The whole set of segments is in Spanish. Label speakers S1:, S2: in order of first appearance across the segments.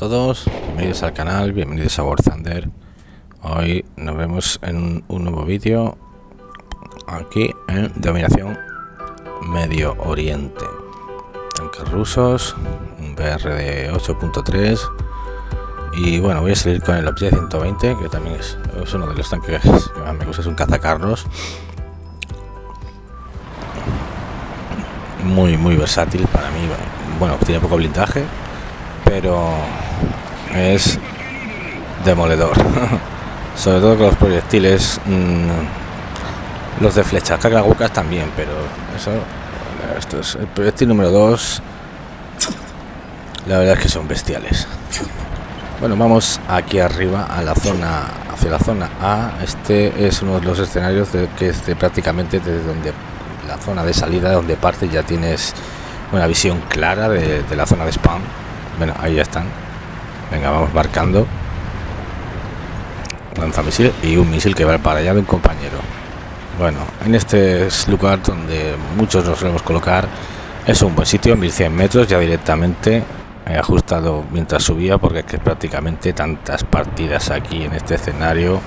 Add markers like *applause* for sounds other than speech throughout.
S1: todos, bienvenidos al canal, bienvenidos a War Thunder. Hoy nos vemos en un, nuevo vídeo aquí en Dominación Medio Oriente. Tanques rusos, un BR de 8.3 y bueno, voy a salir con el Objet 120 que también es, uno de los tanques que más me gusta, es un cazacarros. Muy, muy versátil para mí. Bueno, tiene poco blindaje, pero es demoledor. *laughs* Sobre todo con los proyectiles mmm, los de flecha. Cagagucas también pero eso esto es el proyectil número 2 la verdad es que son bestiales. Bueno vamos aquí arriba a la zona hacia la zona A. Este es uno de los escenarios de que es prácticamente desde donde la zona de salida donde parte ya tienes una visión clara de, de la zona de spam bueno, ahí ya están. Venga, vamos marcando. Lanzamisil y un misil que va para allá de un compañero. Bueno, en este lugar donde muchos nos solemos colocar es un buen sitio, 1100 metros, ya directamente he ajustado mientras subía porque es que prácticamente tantas partidas aquí en este escenario.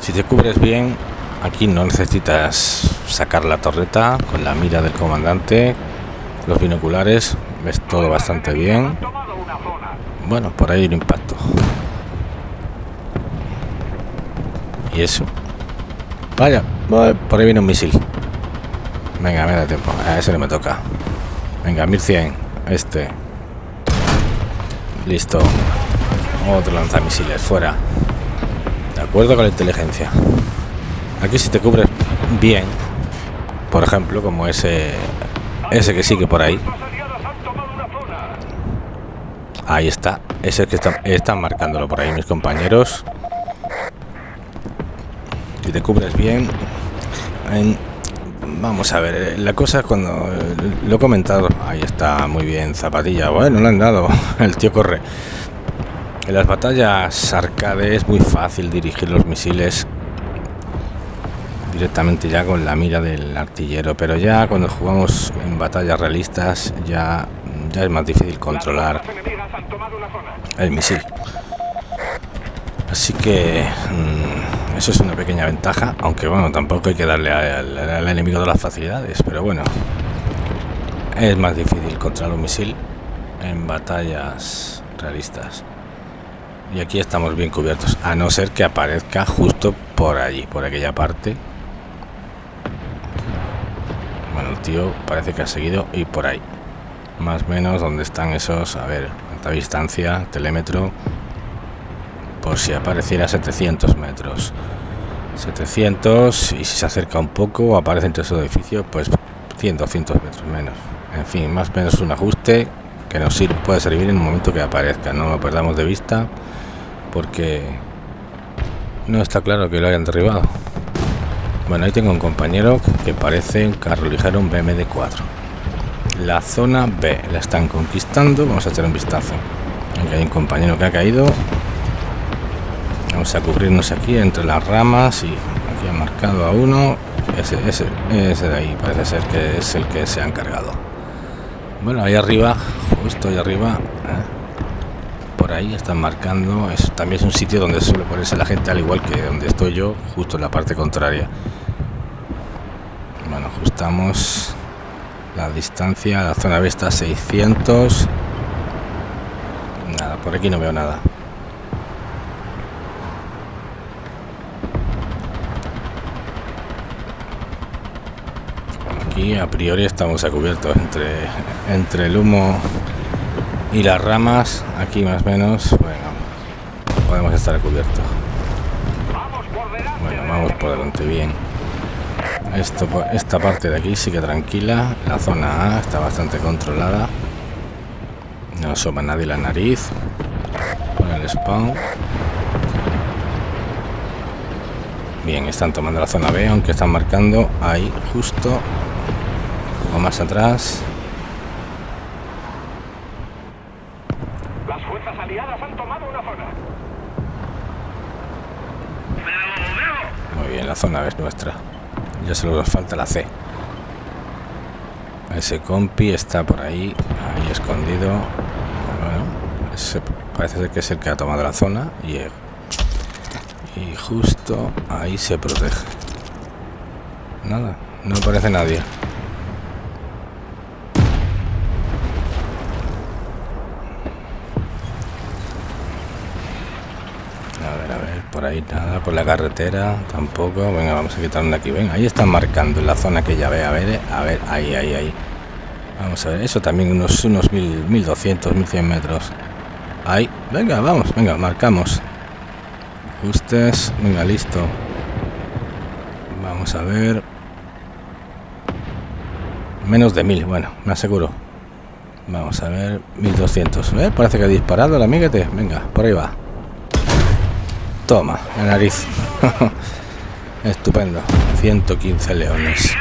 S1: Si te cubres bien, aquí no necesitas sacar la torreta con la mira del comandante los binoculares ves todo bastante bien. Bueno por ahí el impacto. Y eso. Vaya por ahí viene un misil. Venga me da tiempo. A ese no me toca. Venga 1100 este. Listo. Otro lanzamisiles fuera. De acuerdo con la inteligencia. Aquí si te cubres bien por ejemplo como ese ese que sigue por ahí. Ahí está. Ese que está, están marcándolo por ahí mis compañeros. Si te cubres bien. vamos a ver. La cosa es cuando lo he comentado. Ahí está, muy bien. Zapatilla. Bueno, lo han dado. *laughs* El tío corre. En las batallas arcade es muy fácil dirigir los misiles directamente ya con la mira del artillero pero ya cuando jugamos en batallas realistas ya, ya es más difícil controlar el misil. Así que mm, eso es una pequeña ventaja aunque bueno tampoco hay que darle al, enemigo de las facilidades pero bueno es más difícil controlar un misil en batallas realistas. Y aquí estamos bien cubiertos a no ser que aparezca justo por allí por aquella parte el tío parece que ha seguido y por ahí. Más o menos donde están esos a ver alta distancia telémetro por si apareciera 700 metros. 700 y si se acerca un poco aparece entre esos edificios pues 100 200 metros menos. En fin más o menos un ajuste que nos sirve, puede servir en un momento que aparezca. No lo perdamos de vista porque no está claro que lo hayan derribado bueno, ahí tengo un compañero que parece un carro ligero, un BMD 4. La zona B la están conquistando. Vamos a echar un vistazo. Aquí hay un compañero que ha caído. Vamos a cubrirnos aquí entre las ramas y aquí ha marcado a uno. Ese, ese, ese de ahí parece ser que es el que se ha encargado. Bueno, ahí arriba, justo ahí arriba, ¿eh? por ahí están marcando. También es un sitio donde suele ponerse la gente, al igual que donde estoy yo, justo en la parte contraria ajustamos la distancia la zona B está 600 nada por aquí no veo nada. Aquí a priori estamos a cubierto entre entre el humo y las ramas. Aquí más o menos bueno podemos estar a cubierto. Bueno vamos por delante bien esto, esta parte de aquí sigue tranquila. La zona A está bastante controlada. No asoma nadie la nariz. Con el spawn. Bien, están tomando la zona B, aunque están marcando ahí justo o más atrás.
S2: Las fuerzas aliadas han tomado una zona.
S1: Muy bien, la zona B es nuestra ya solo nos falta la C ese compi está por ahí ahí escondido parece ser que es el que ha tomado la zona y, y justo ahí se protege. Nada, no aparece nadie. A ver, a ver, por ahí nada, por la carretera tampoco. Venga, vamos a quitarnos de aquí. Venga, ahí están marcando en la zona que ya ve. A ver, a ver, ahí, ahí, ahí. Vamos a ver, eso también unos, unos mil, 1200, 1100 metros. Ahí, venga, vamos, venga, marcamos. Ajustes, venga, listo. Vamos a ver. Menos de mil, bueno, me aseguro. Vamos a ver, 1200. ¿Eh? Parece que ha disparado el amiguete. Venga, por ahí va. Toma, la nariz. *laughs* Estupendo. 115 leones.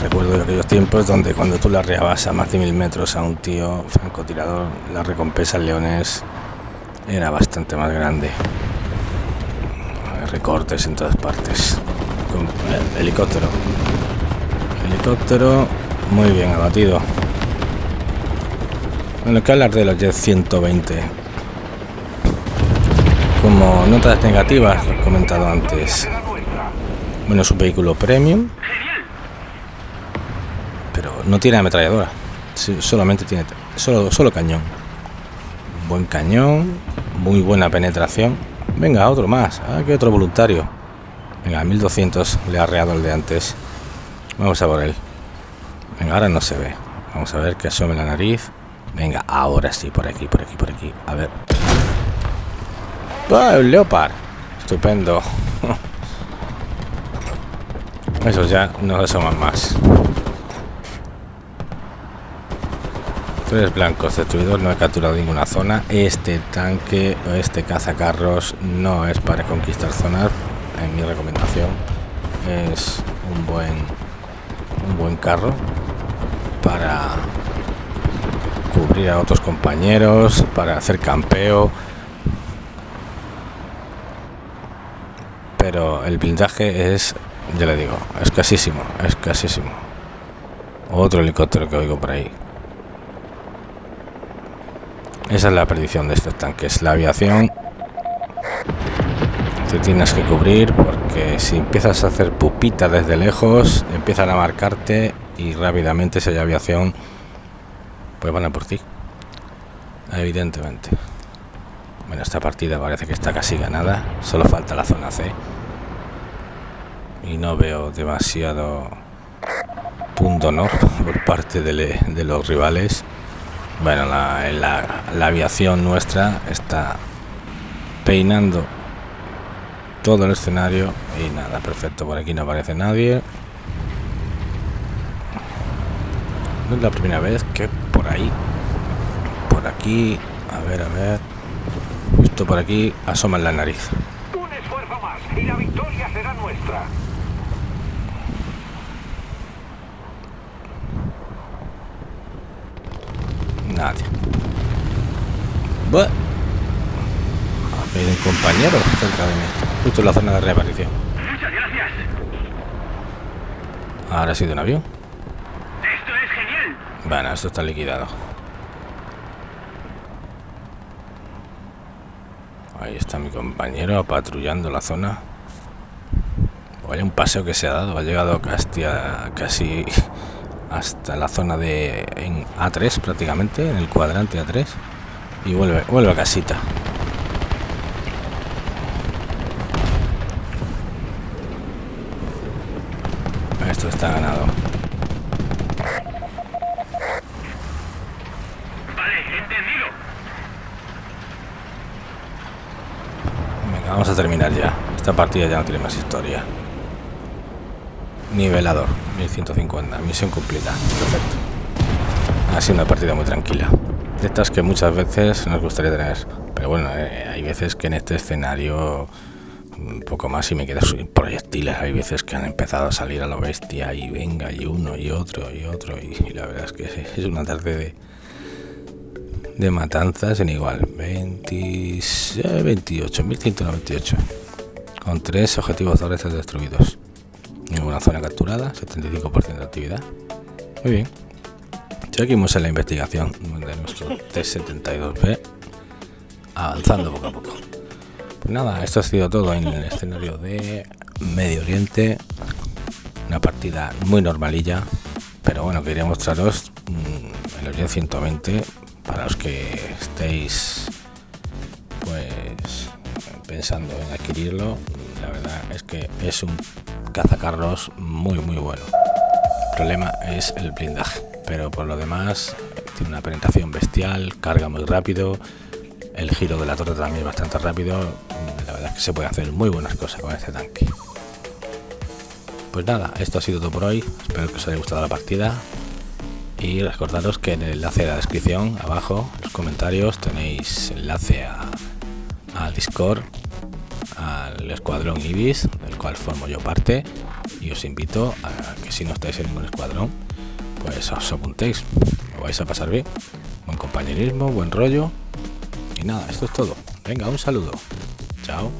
S1: recuerdo de aquellos tiempos donde cuando tú le arreabas a más de mil metros a un tío francotirador, la recompensa en leones era bastante más grande. Recortes en todas partes. Con helicóptero. Helicóptero muy bien abatido. Bueno, que hablar de los Jet 120 como notas negativas, comentado antes. Bueno, es un vehículo premium, pero no tiene ametralladora. Solamente tiene solo, solo cañón. Buen cañón, muy buena penetración. Venga, otro más. Ah, que otro voluntario. Venga, 1200 le ha arreado el de antes. Vamos a por él. Venga, ahora no se ve. Vamos a ver que asome la nariz. Venga, ahora sí, por aquí, por aquí, por aquí. A ver. ¡Ah, un Leopard! Estupendo. *laughs* Esos ya no asoman más. Tres blancos destruidos, no he capturado ninguna zona. Este tanque o este cazacarros no es para conquistar zonas. En mi recomendación es un buen un buen carro para cubrir a otros compañeros, para hacer campeo el blindaje es, ya le digo, escasísimo, escasísimo. Otro helicóptero que oigo por ahí. Esa es la perdición de estos tanques. La aviación te tienes que cubrir porque si empiezas a hacer pupita desde lejos, empiezan a marcarte y rápidamente si hay aviación, pues van a por ti. Evidentemente. Bueno, esta partida parece que está casi ganada. Solo falta la zona C y no veo demasiado punto honor por parte de, los rivales. Bueno, la, la, aviación nuestra está peinando todo el escenario y nada, perfecto, por aquí no aparece nadie. No es la primera vez que por ahí, por aquí, a ver, a ver, justo por aquí asoma la nariz.
S2: Un esfuerzo más y la victoria será nuestra.
S1: Nadie. Bueno. Hay un compañero cerca de mí. Justo en la zona de reaparición.
S2: Muchas gracias.
S1: Ahora ha sido un avión.
S2: Esto es genial.
S1: Bueno, esto está liquidado. Ahí está mi compañero patrullando la zona. Vaya un paseo que se ha dado. Ha llegado casi, casi hasta la zona de en A3 prácticamente, en el cuadrante A3 y vuelve, vuelve a casita. Esto está ganado.
S2: Vale, entendido.
S1: Venga, vamos a terminar ya. Esta partida ya no tiene más historia. Nivelador, 1150, misión cumplida, perfecto. Ha sido una partida muy tranquila. De estas que muchas veces nos gustaría tener. Pero bueno, eh, hay veces que en este escenario un poco más y me quedo sin proyectiles. Hay veces que han empezado a salir a lo bestia y venga, y uno, y otro, y otro. Y, la verdad es que es una tarde de, de matanzas en igual. 20, 28, 1198. Con tres objetivos terrestres destruidos. Ninguna zona capturada, 75% de actividad. Muy bien. Seguimos en la investigación de nuestro *laughs* T-72B, avanzando poco a poco. Pues nada, esto ha sido todo en el escenario de Medio Oriente. Una partida muy normalilla, pero bueno, quería mostraros mm, el Oriente 120 para los que estéis pues pensando en adquirirlo. La verdad es que es un cazacarros muy muy bueno. El problema es el blindaje, pero por lo demás tiene una penetración bestial, carga muy rápido, el giro de la torre también es bastante rápido. La verdad es que se puede hacer muy buenas cosas con este tanque. Pues nada, esto ha sido todo por hoy. Espero que os haya gustado la partida. Y recordaros que en el enlace de la descripción, abajo, en los comentarios, tenéis enlace a, a Discord, al escuadrón Ibis, cual formo yo parte. Y os invito a que si no estáis en ningún escuadrón, pues os apuntéis. Lo vais a pasar bien. Buen compañerismo, buen rollo. Y nada, esto es todo. Venga, un saludo. Chao.